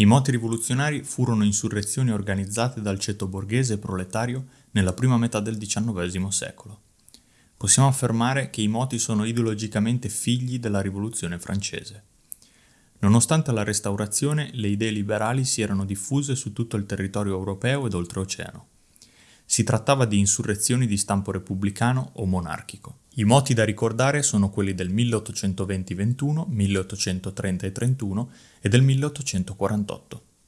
I moti rivoluzionari furono insurrezioni organizzate dal ceto borghese e proletario nella prima metà del XIX secolo. Possiamo affermare che i moti sono ideologicamente figli della rivoluzione francese. Nonostante la restaurazione, le idee liberali si erano diffuse su tutto il territorio europeo ed oltreoceano. Si trattava di insurrezioni di stampo repubblicano o monarchico. I moti da ricordare sono quelli del 1820-21, 1830-31 e del 1848.